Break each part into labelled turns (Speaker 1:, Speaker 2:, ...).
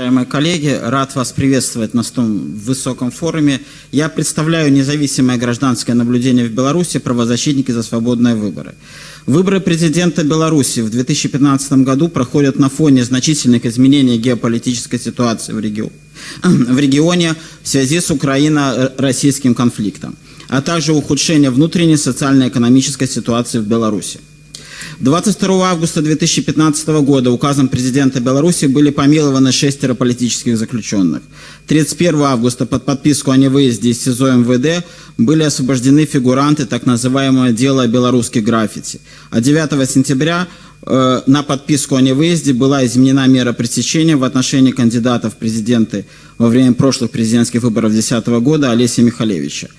Speaker 1: Уважаемые коллеги, рад вас приветствовать на столь высоком форуме. Я представляю независимое гражданское наблюдение в Беларуси «Правозащитники за свободные выборы». Выборы президента Беларуси в 2015 году проходят на фоне значительных изменений геополитической ситуации в, регион, в регионе в связи с украино-российским конфликтом, а также ухудшения внутренней социально-экономической ситуации в Беларуси. 22 августа 2015 года указом президента Беларуси были помилованы шестеро политических заключенных. 31 августа под подписку о невыезде из СИЗО МВД были освобождены фигуранты так называемого дела белорусских граффити. А 9 сентября э, на подписку о невыезде была изменена мера пресечения в отношении кандидатов в президенты во время прошлых президентских выборов 2010 года Олеся Михалевича.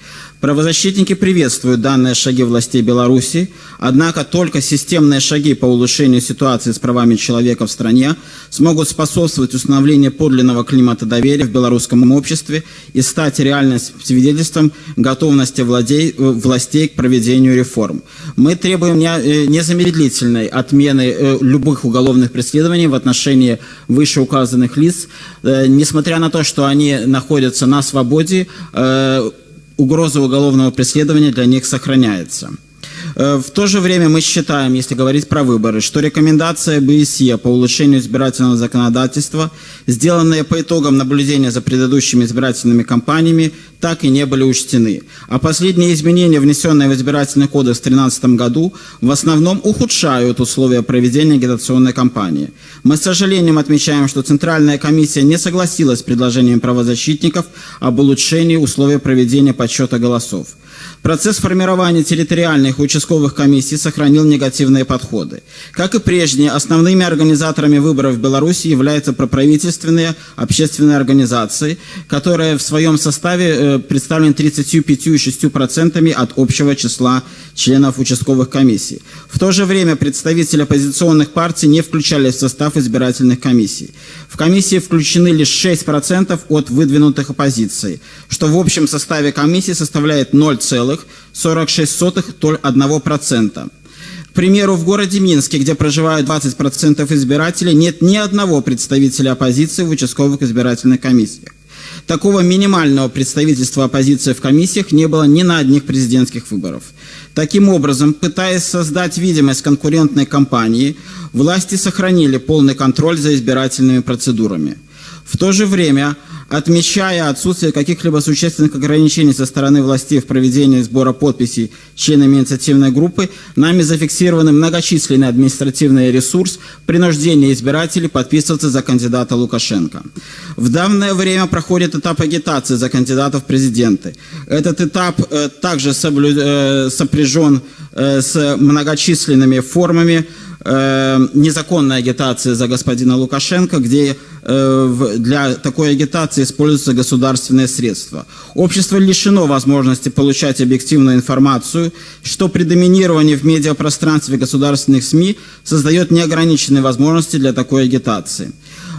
Speaker 1: Правозащитники приветствуют данные шаги властей Беларуси, однако только системные шаги по улучшению ситуации с правами человека в стране смогут способствовать установлению подлинного климата доверия в белорусском обществе и стать реальным свидетельством готовности владей, властей к проведению реформ. Мы требуем э, незамедлительной отмены э, любых уголовных преследований в отношении вышеуказанных лиц, э, несмотря на то, что они находятся на свободе, угроза уголовного преследования для них сохраняется. Э, в то же время мы считаем, если говорить про выборы, что рекомендация БСЕ по улучшению избирательного законодательства, сделанные по итогам наблюдения за предыдущими избирательными кампаниями, так и не были учтены. А последние изменения, внесенные в избирательный кодекс в 2013 году, в основном ухудшают условия проведения агитационной кампании. Мы с сожалением отмечаем, что Центральная комиссия не согласилась с предложением правозащитников об улучшении условий проведения подсчета голосов. Процесс формирования территориальных и участковых комиссий сохранил негативные подходы. Как и прежде, основными организаторами выборов в Беларуси являются проправительственные общественные организации, которые в своем составе представлены 35,6% от общего числа членов участковых комиссий. В то же время представители оппозиционных партий не включались в состав избирательных комиссий. В комиссии включены лишь 6% от выдвинутых оппозиций, что в общем составе комиссии составляет 0,5%. 0,46%. К примеру, в городе Минске, где проживают 20% избирателей, нет ни одного представителя оппозиции в участковых избирательных комиссиях. Такого минимального представительства оппозиции в комиссиях не было ни на одних президентских выборах. Таким образом, пытаясь создать видимость конкурентной кампании, власти сохранили полный контроль за избирательными процедурами. В то же время отмечая отсутствие каких-либо существенных ограничений со стороны властей в проведении сбора подписей членами инициативной группы, нами зафиксированы многочисленный административный ресурс принуждения избирателей подписываться за кандидата Лукашенко. В данное время проходит этап агитации за кандидатов в президенты. Этот этап э, также соблю... э, сопряжен э, с многочисленными формами э, незаконной агитации за господина Лукашенко, где для такой агитации используются государственные средства. Общество лишено возможности получать объективную информацию, что при доминировании в медиапространстве государственных СМИ создает неограниченные возможности для такой агитации.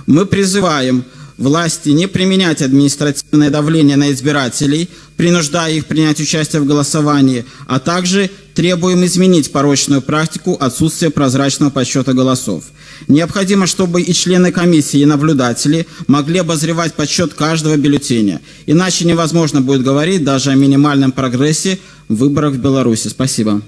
Speaker 1: Мы призываем власти не применять административное давление на избирателей, принуждая их принять участие в голосовании, а также требуем изменить порочную практику отсутствия прозрачного подсчета голосов. Необходимо, чтобы и члены комиссии, и наблюдатели могли обозревать подсчет каждого бюллетеня. Иначе невозможно будет говорить даже о минимальном прогрессе в выборах в Беларуси. Спасибо.